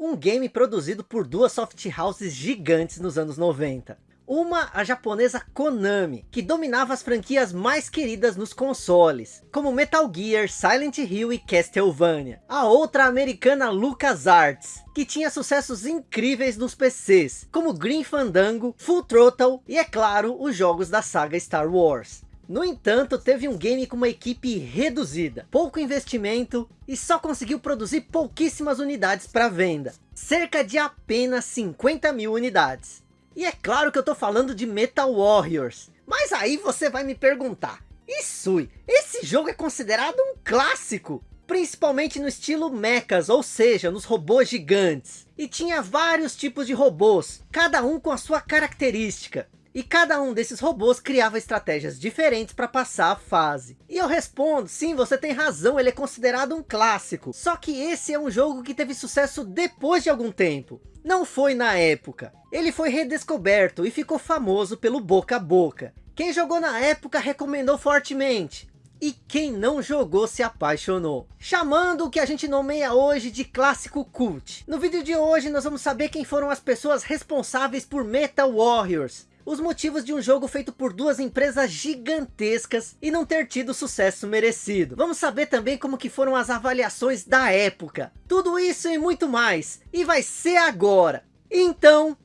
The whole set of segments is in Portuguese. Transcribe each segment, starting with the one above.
um game produzido por duas soft houses gigantes nos anos 90. Uma, a japonesa Konami, que dominava as franquias mais queridas nos consoles, como Metal Gear, Silent Hill e Castlevania. A outra, a americana LucasArts, que tinha sucessos incríveis nos PCs, como Green Fandango, Full Throttle e, é claro, os jogos da saga Star Wars. No entanto, teve um game com uma equipe reduzida, pouco investimento e só conseguiu produzir pouquíssimas unidades para venda. Cerca de apenas 50 mil unidades. E é claro que eu tô falando de Metal Warriors. Mas aí você vai me perguntar, Isui, esse jogo é considerado um clássico? Principalmente no estilo mechas, ou seja, nos robôs gigantes. E tinha vários tipos de robôs, cada um com a sua característica. E cada um desses robôs criava estratégias diferentes para passar a fase. E eu respondo, sim, você tem razão, ele é considerado um clássico. Só que esse é um jogo que teve sucesso depois de algum tempo. Não foi na época. Ele foi redescoberto e ficou famoso pelo boca a boca. Quem jogou na época recomendou fortemente. E quem não jogou se apaixonou. Chamando o que a gente nomeia hoje de clássico cult. No vídeo de hoje nós vamos saber quem foram as pessoas responsáveis por Metal Warriors os motivos de um jogo feito por duas empresas gigantescas e não ter tido o sucesso merecido. Vamos saber também como que foram as avaliações da época. Tudo isso e muito mais. E vai ser agora. Então...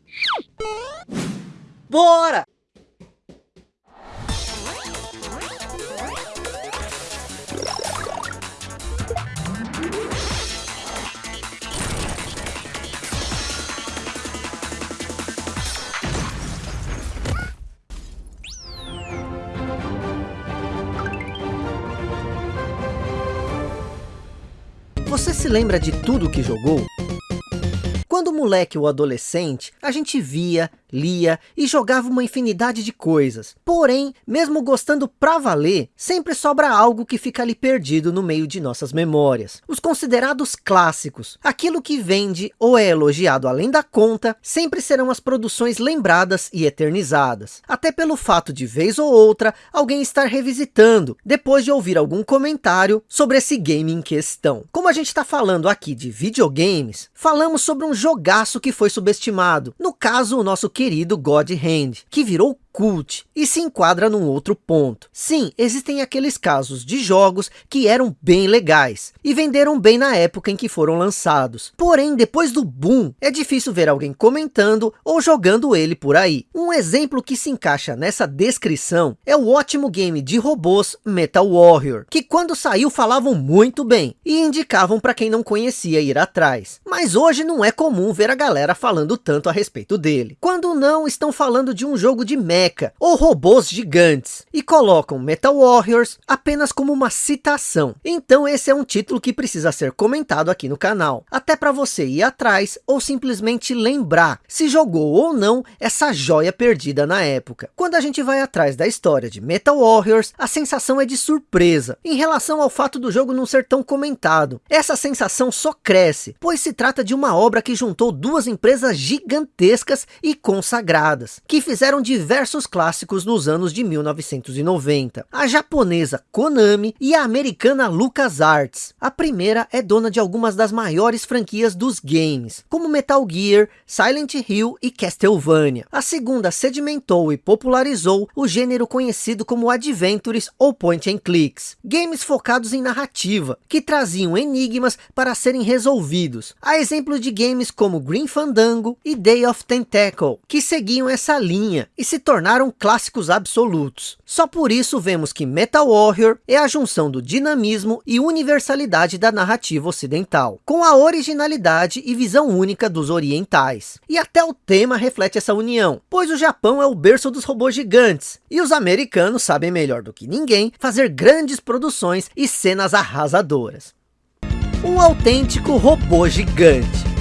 Bora! Se lembra de tudo que jogou? Quando moleque ou adolescente, a gente via, lia e jogava uma infinidade de coisas. Porém, mesmo gostando pra valer, sempre sobra algo que fica ali perdido no meio de nossas memórias. Os considerados clássicos, aquilo que vende ou é elogiado além da conta, sempre serão as produções lembradas e eternizadas. Até pelo fato de vez ou outra, alguém estar revisitando, depois de ouvir algum comentário sobre esse game em questão. Como a gente está falando aqui de videogames, falamos sobre um jogaço que foi subestimado. No caso, o nosso querido God Hand, que virou cult e se enquadra num outro ponto. Sim, existem aqueles casos de jogos que eram bem legais e venderam bem na época em que foram lançados. Porém, depois do boom, é difícil ver alguém comentando ou jogando ele por aí. Um exemplo que se encaixa nessa descrição é o ótimo game de robôs Metal Warrior, que quando saiu falavam muito bem e indicavam para quem não conhecia ir atrás. Mas hoje não é comum ver a galera falando tanto a respeito dele. Quando não, estão falando de um jogo de merda mecha ou robôs gigantes e colocam Metal Warriors apenas como uma citação. Então esse é um título que precisa ser comentado aqui no canal, até para você ir atrás ou simplesmente lembrar se jogou ou não essa joia perdida na época. Quando a gente vai atrás da história de Metal Warriors, a sensação é de surpresa em relação ao fato do jogo não ser tão comentado. Essa sensação só cresce, pois se trata de uma obra que juntou duas empresas gigantescas e consagradas, que fizeram diversos clássicos nos anos de 1990. A japonesa Konami e a americana LucasArts. A primeira é dona de algumas das maiores franquias dos games, como Metal Gear, Silent Hill e Castlevania. A segunda sedimentou e popularizou o gênero conhecido como Adventures ou Point and Clicks. Games focados em narrativa, que traziam enigmas para serem resolvidos. A exemplo de games como Green Fandango e Day of Tentacle, que seguiam essa linha e se tornaram tornaram clássicos absolutos. Só por isso vemos que Metal Warrior é a junção do dinamismo e universalidade da narrativa ocidental, com a originalidade e visão única dos orientais. E até o tema reflete essa união, pois o Japão é o berço dos robôs gigantes, e os americanos sabem melhor do que ninguém fazer grandes produções e cenas arrasadoras. Um autêntico robô gigante.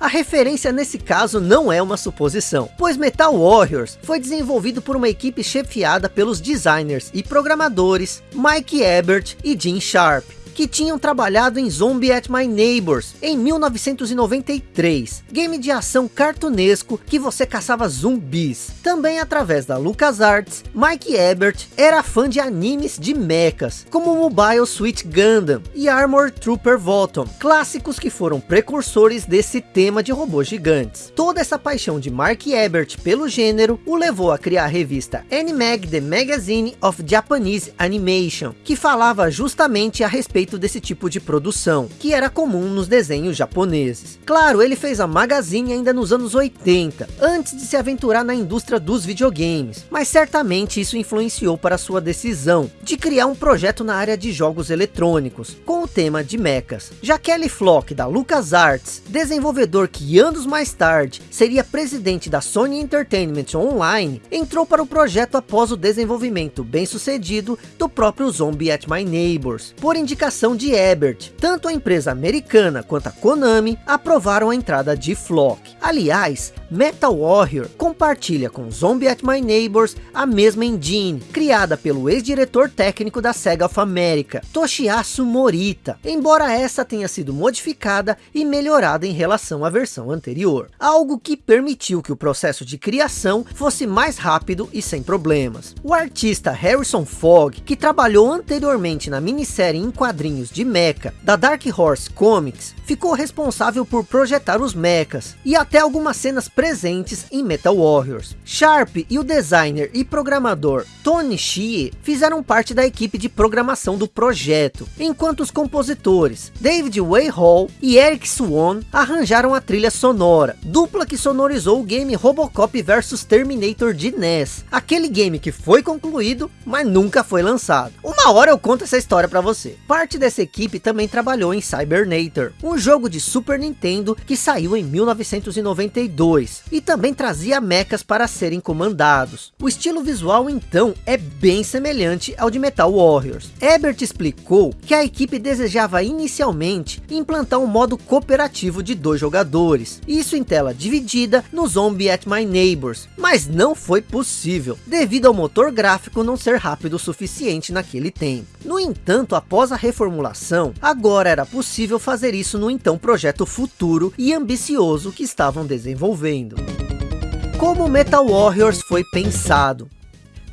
A referência nesse caso não é uma suposição, pois Metal Warriors foi desenvolvido por uma equipe chefiada pelos designers e programadores Mike Ebert e Jim Sharp, que tinham trabalhado em Zombie at My Neighbors, em 1993, game de ação cartunesco que você caçava zumbis. Também através da LucasArts, Mike Ebert era fã de animes de mechas, como Mobile Suit Gundam e Armor Trooper Volton, clássicos que foram precursores desse tema de robôs gigantes. Toda essa paixão de Mark Ebert pelo gênero o levou a criar a revista Animag The Magazine of Japanese Animation, que falava justamente a respeito desse tipo de produção, que era comum nos desenhos japoneses. Claro, ele fez a Magazine ainda nos anos 80, antes de se aventurar na indústria dos videogames, mas certamente isso influenciou para sua decisão de criar um projeto na área de jogos eletrônicos, com o tema de mechas. Já Kelly Flock, da LucasArts, desenvolvedor que anos mais tarde seria presidente da Sony Entertainment Online, entrou para o projeto após o desenvolvimento bem sucedido do próprio Zombie at My Neighbors, por indicação de Ebert. Tanto a empresa americana quanto a Konami aprovaram a entrada de Flock. Aliás, Metal Warrior compartilha com Zombie at My Neighbors a mesma engine, criada pelo ex-diretor técnico da Sega of America, Toshiyasu Morita, embora essa tenha sido modificada e melhorada em relação à versão anterior, algo que permitiu que o processo de criação fosse mais rápido e sem problemas. O artista Harrison Fogg, que trabalhou anteriormente na minissérie em quadrinhos de Mecha, da Dark Horse Comics, ficou responsável por projetar os mechas, e até algumas cenas presentes em Metal Warriors. Sharp e o designer e programador Tony Shie fizeram parte da equipe de programação do projeto, enquanto os compositores David Way Hall e Eric Swan arranjaram a trilha sonora, dupla que sonorizou o game Robocop vs Terminator de NES, aquele game que foi concluído, mas nunca foi lançado. Uma hora eu conto essa história para você. Parte dessa equipe também trabalhou em Cybernator, um jogo de Super Nintendo que saiu em 1992 e também trazia mechas para serem comandados. O estilo visual então é bem semelhante ao de Metal Warriors. Ebert explicou que a equipe desejava inicialmente implantar um modo cooperativo de dois jogadores, isso em tela dividida no Zombie at My Neighbors, mas não foi possível, devido ao motor gráfico não ser rápido o suficiente naquele tempo. No entanto, após a reformulação, agora era possível fazer isso no então projeto futuro e ambicioso que estavam desenvolvendo. Como Metal Warriors foi pensado?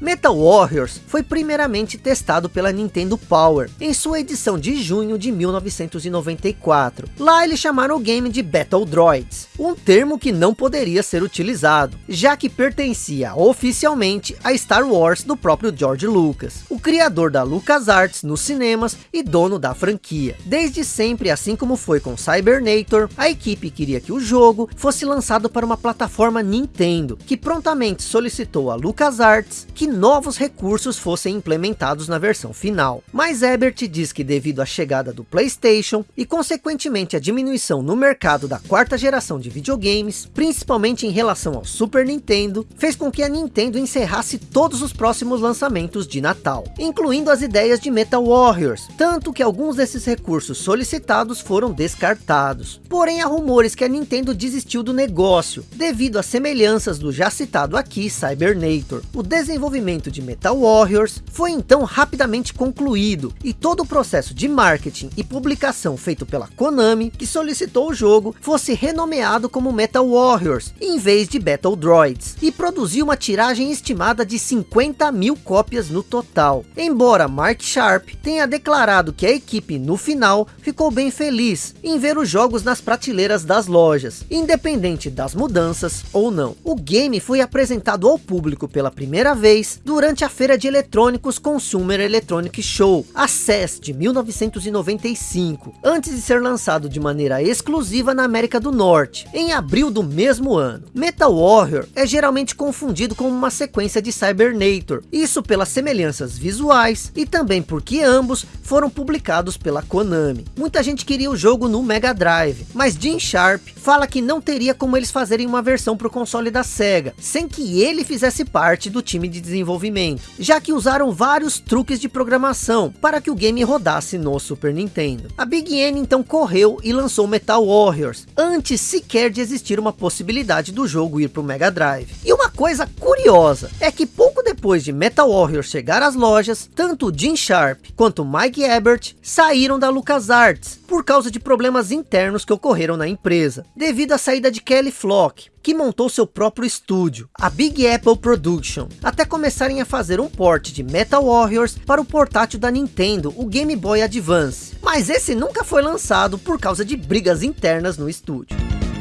Metal Warriors foi primeiramente testado pela Nintendo Power, em sua edição de junho de 1994. Lá eles chamaram o game de Battle Droids, um termo que não poderia ser utilizado, já que pertencia oficialmente a Star Wars do próprio George Lucas, o criador da LucasArts nos cinemas e dono da franquia. Desde sempre, assim como foi com Cybernator, a equipe queria que o jogo fosse lançado para uma plataforma Nintendo, que prontamente solicitou a LucasArts que novos recursos fossem implementados na versão final. Mas Ebert diz que devido à chegada do Playstation e consequentemente a diminuição no mercado da quarta geração de videogames, principalmente em relação ao Super Nintendo, fez com que a Nintendo encerrasse todos os próximos lançamentos de Natal, incluindo as ideias de Metal Warriors, tanto que alguns desses recursos solicitados foram descartados. Porém há rumores que a Nintendo desistiu do negócio, devido às semelhanças do já citado aqui Cybernator. O desenvolvimento desenvolvimento de Metal Warriors foi então rapidamente concluído e todo o processo de marketing e publicação feito pela Konami, que solicitou o jogo, fosse renomeado como Metal Warriors, em vez de Battle Droids, e produziu uma tiragem estimada de 50 mil cópias no total. Embora Mark Sharp tenha declarado que a equipe no final ficou bem feliz em ver os jogos nas prateleiras das lojas, independente das mudanças ou não. O game foi apresentado ao público pela primeira vez durante a feira de eletrônicos Consumer Electronic Show, a CES de 1995, antes de ser lançado de maneira exclusiva na América do Norte, em abril do mesmo ano. Metal Warrior é geralmente confundido com uma sequência de Cybernator, isso pelas semelhanças visuais e também porque ambos foram publicados pela Konami. Muita gente queria o jogo no Mega Drive, mas Jim Sharp fala que não teria como eles fazerem uma versão para o console da Sega, sem que ele fizesse parte do time de desenvolvimento, já que usaram vários truques de programação para que o game rodasse no Super Nintendo. A Big N então correu e lançou Metal Warriors, antes sequer de existir uma possibilidade do jogo ir para o Mega Drive. E uma coisa curiosa, é que pouco depois de Metal Warrior chegar às lojas, tanto Jim Sharp quanto Mike Ebert saíram da LucasArts, por causa de problemas internos que ocorreram na empresa, devido à saída de Kelly Flock, que montou seu próprio estúdio, a Big Apple Production, até começarem a fazer um port de Metal Warriors para o portátil da Nintendo, o Game Boy Advance. Mas esse nunca foi lançado por causa de brigas internas no estúdio.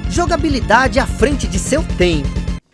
Jogabilidade à frente de seu tempo.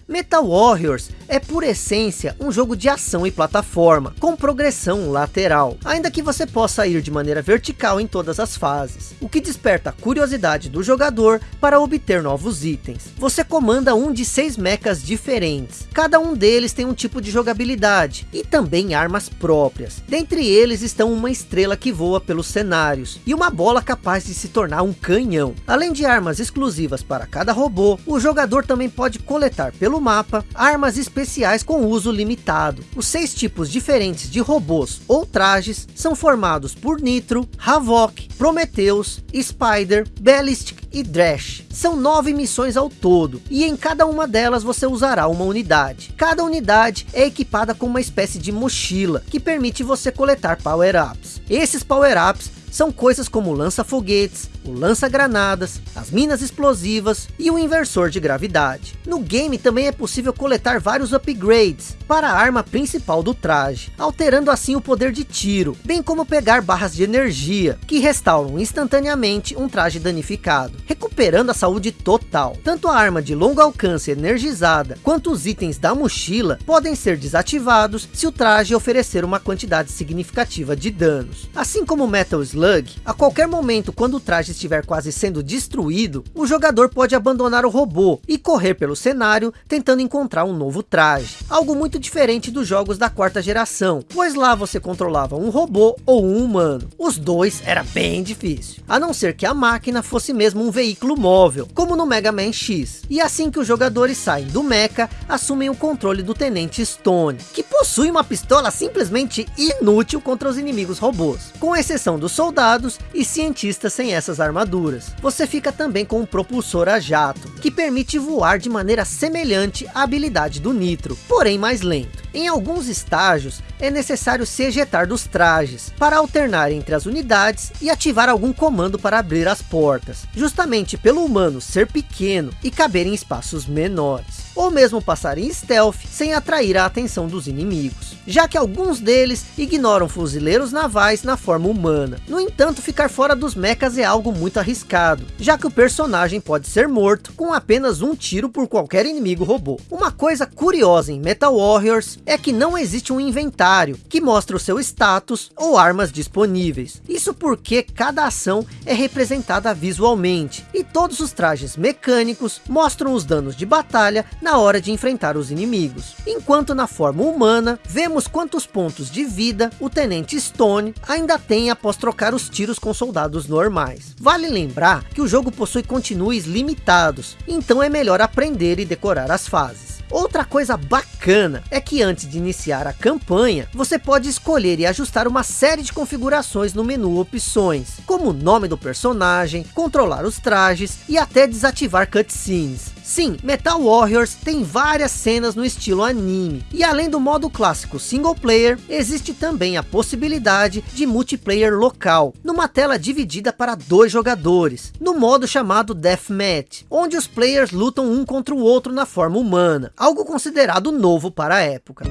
Metal Warriors é por essência um jogo de ação e plataforma, com progressão lateral, ainda que você possa ir de maneira vertical em todas as fases, o que desperta a curiosidade do jogador para obter novos itens. Você comanda um de seis mechas diferentes, cada um deles tem um tipo de jogabilidade, e também armas próprias. Dentre eles estão uma estrela que voa pelos cenários, e uma bola capaz de se tornar um canhão. Além de armas exclusivas para cada robô, o jogador também pode coletar pelo mapa, armas especiais com uso limitado. Os seis tipos diferentes de robôs ou trajes são formados por Nitro, Havok, Prometheus, Spider, Ballistic e Drash. São nove missões ao todo, e em cada uma delas você usará uma unidade. Cada unidade é equipada com uma espécie de mochila, que permite você coletar power-ups. Esses power-ups são coisas como lança-foguetes, o lança-granadas, as minas explosivas e o inversor de gravidade. No game também é possível coletar vários upgrades para a arma principal do traje, alterando assim o poder de tiro, bem como pegar barras de energia, que restauram instantaneamente um traje danificado, recuperando a saúde total. Tanto a arma de longo alcance energizada, quanto os itens da mochila, podem ser desativados se o traje oferecer uma quantidade significativa de danos. Assim como o Metal Slug, a qualquer momento quando o traje estiver quase sendo destruído, o jogador pode abandonar o robô e correr pelo cenário tentando encontrar um novo traje. Algo muito diferente dos jogos da quarta geração, pois lá você controlava um robô ou um humano. Os dois era bem difícil, a não ser que a máquina fosse mesmo um veículo móvel, como no Mega Man X. E assim que os jogadores saem do mecha, assumem o controle do Tenente Stone, que possui uma pistola simplesmente inútil contra os inimigos robôs, com exceção dos soldados e cientistas sem essa armaduras. Você fica também com um propulsor a jato, que permite voar de maneira semelhante à habilidade do Nitro, porém mais lento. Em alguns estágios, é necessário se ejetar dos trajes, para alternar entre as unidades e ativar algum comando para abrir as portas, justamente pelo humano ser pequeno e caber em espaços menores ou mesmo passar em stealth sem atrair a atenção dos inimigos, já que alguns deles ignoram fuzileiros navais na forma humana. No entanto, ficar fora dos mechas é algo muito arriscado, já que o personagem pode ser morto com apenas um tiro por qualquer inimigo robô. Uma coisa curiosa em Metal Warriors é que não existe um inventário que mostra o seu status ou armas disponíveis. Isso porque cada ação é representada visualmente, e todos os trajes mecânicos mostram os danos de batalha na hora de enfrentar os inimigos. Enquanto na forma humana, vemos quantos pontos de vida o Tenente Stone ainda tem após trocar os tiros com soldados normais. Vale lembrar que o jogo possui continues limitados, então é melhor aprender e decorar as fases. Outra coisa bacana é que antes de iniciar a campanha, você pode escolher e ajustar uma série de configurações no menu opções, como o nome do personagem, controlar os trajes e até desativar cutscenes. Sim, Metal Warriors tem várias cenas no estilo anime. E além do modo clássico single player, existe também a possibilidade de multiplayer local, numa tela dividida para dois jogadores, no modo chamado Deathmatch, onde os players lutam um contra o outro na forma humana, algo considerado novo para a época.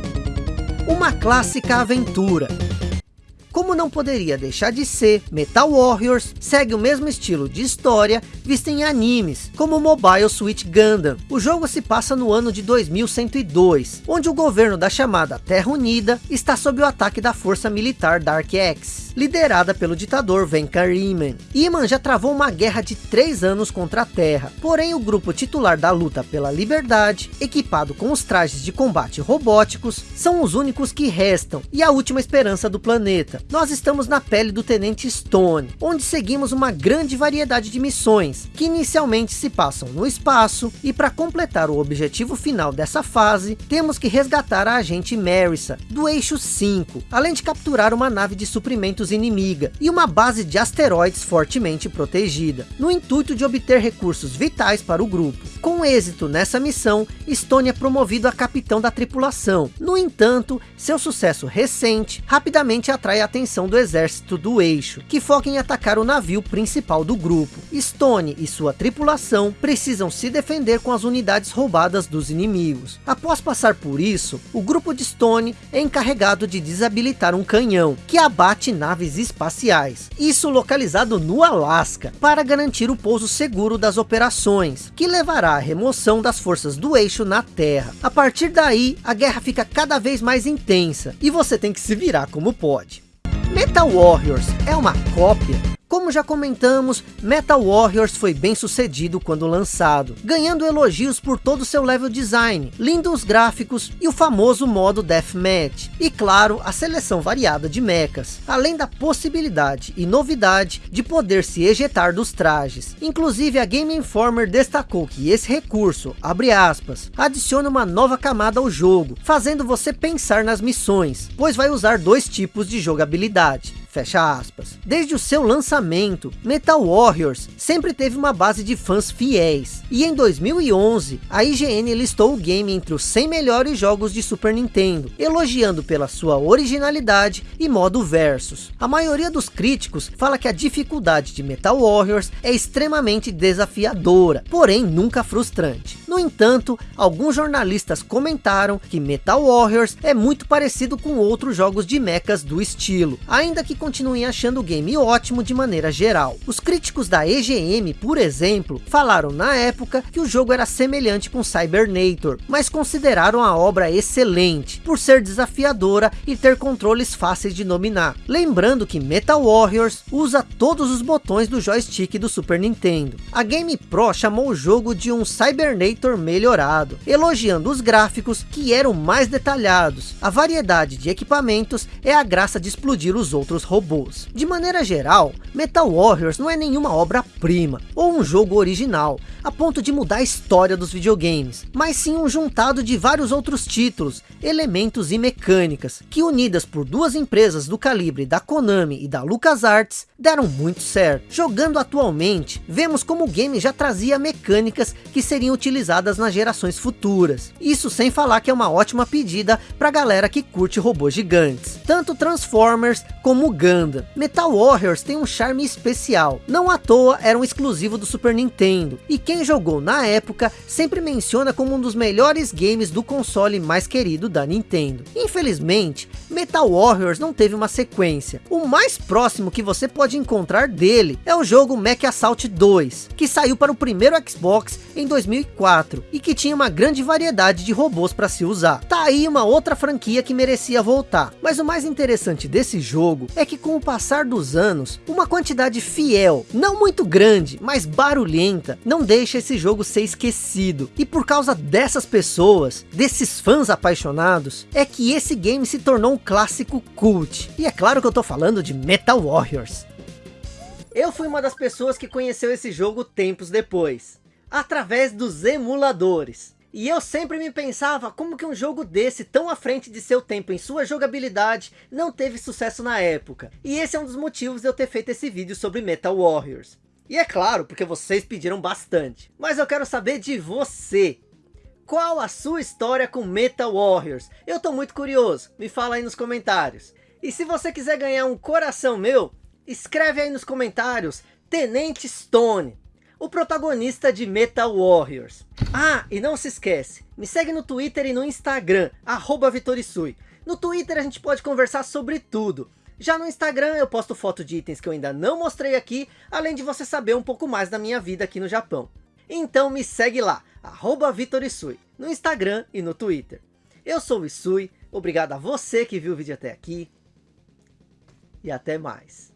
Uma clássica aventura, como não poderia deixar de ser, Metal Warriors segue o mesmo estilo de história vista em animes, como Mobile Suit Gundam. O jogo se passa no ano de 2102, onde o governo da chamada Terra Unida está sob o ataque da força militar Dark X, liderada pelo ditador Venkar Iman. Iman já travou uma guerra de três anos contra a Terra, porém o grupo titular da luta pela liberdade, equipado com os trajes de combate robóticos, são os únicos que restam e a última esperança do planeta nós estamos na pele do Tenente Stone, onde seguimos uma grande variedade de missões, que inicialmente se passam no espaço, e para completar o objetivo final dessa fase, temos que resgatar a agente Marissa, do eixo 5, além de capturar uma nave de suprimentos inimiga, e uma base de asteroides fortemente protegida, no intuito de obter recursos vitais para o grupo. Com êxito nessa missão, Stone é promovido a capitão da tripulação. No entanto, seu sucesso recente rapidamente atrai a atenção do exército do eixo, que foca em atacar o navio principal do grupo. Stone e sua tripulação precisam se defender com as unidades roubadas dos inimigos. Após passar por isso, o grupo de Stone é encarregado de desabilitar um canhão, que abate naves espaciais. Isso localizado no Alasca, para garantir o pouso seguro das operações, que levará à remoção das forças do eixo na Terra. A partir daí, a guerra fica cada vez mais intensa, e você tem que se virar como pode. Metal Warriors é uma cópia como já comentamos, Metal Warriors foi bem sucedido quando lançado, ganhando elogios por todo o seu level design, lindos gráficos e o famoso modo Deathmatch. E claro, a seleção variada de mechas, além da possibilidade e novidade de poder se ejetar dos trajes. Inclusive a Game Informer destacou que esse recurso, abre aspas, adiciona uma nova camada ao jogo, fazendo você pensar nas missões, pois vai usar dois tipos de jogabilidade fecha aspas. Desde o seu lançamento, Metal Warriors sempre teve uma base de fãs fiéis. E em 2011, a IGN listou o game entre os 100 melhores jogos de Super Nintendo, elogiando pela sua originalidade e modo versus. A maioria dos críticos fala que a dificuldade de Metal Warriors é extremamente desafiadora, porém nunca frustrante. No entanto, alguns jornalistas comentaram que Metal Warriors é muito parecido com outros jogos de mechas do estilo, ainda que continuem achando o game ótimo de maneira geral. Os críticos da EGM, por exemplo, falaram na época que o jogo era semelhante com Cybernator, mas consideraram a obra excelente, por ser desafiadora e ter controles fáceis de dominar. Lembrando que Metal Warriors usa todos os botões do joystick do Super Nintendo. A Game Pro chamou o jogo de um Cybernator melhorado, elogiando os gráficos que eram mais detalhados. A variedade de equipamentos é a graça de explodir os outros robôs. De maneira geral, Metal Warriors não é nenhuma obra-prima, ou um jogo original, a ponto de mudar a história dos videogames, mas sim um juntado de vários outros títulos, elementos e mecânicas, que unidas por duas empresas do calibre da Konami e da LucasArts, deram muito certo. Jogando atualmente, vemos como o game já trazia mecânicas que seriam utilizadas nas gerações futuras. Isso sem falar que é uma ótima pedida para galera que curte robôs gigantes. Tanto Transformers como Gundam. Metal Warriors tem um charme especial. Não à toa era um exclusivo do Super Nintendo. E quem jogou na época sempre menciona como um dos melhores games do console mais querido da Nintendo. Infelizmente, Metal Warriors não teve uma sequência. O mais próximo que você pode encontrar dele é o jogo Mech Assault 2, que saiu para o primeiro Xbox em 2004 e que tinha uma grande variedade de robôs para se usar. Tá aí uma outra franquia que merecia voltar. Mas o mais interessante desse jogo é que com o passar dos anos, uma quantidade fiel, não muito grande, mas barulhenta, não deixa esse jogo ser esquecido. E por causa dessas pessoas, desses fãs apaixonados, é que esse game se tornou um clássico cult. E é claro que eu tô falando de Metal Warriors. Eu fui uma das pessoas que conheceu esse jogo tempos depois, através dos emuladores. E eu sempre me pensava como que um jogo desse, tão à frente de seu tempo em sua jogabilidade, não teve sucesso na época. E esse é um dos motivos de eu ter feito esse vídeo sobre Metal Warriors. E é claro, porque vocês pediram bastante. Mas eu quero saber de você. Qual a sua história com Metal Warriors? Eu tô muito curioso, me fala aí nos comentários. E se você quiser ganhar um coração meu, escreve aí nos comentários, Tenente Stone o protagonista de Metal Warriors. Ah, e não se esquece, me segue no Twitter e no Instagram, arroba. No Twitter a gente pode conversar sobre tudo. Já no Instagram eu posto foto de itens que eu ainda não mostrei aqui, além de você saber um pouco mais da minha vida aqui no Japão. Então me segue lá, arroba Vitorisui, no Instagram e no Twitter. Eu sou o Isui, obrigado a você que viu o vídeo até aqui, e até mais.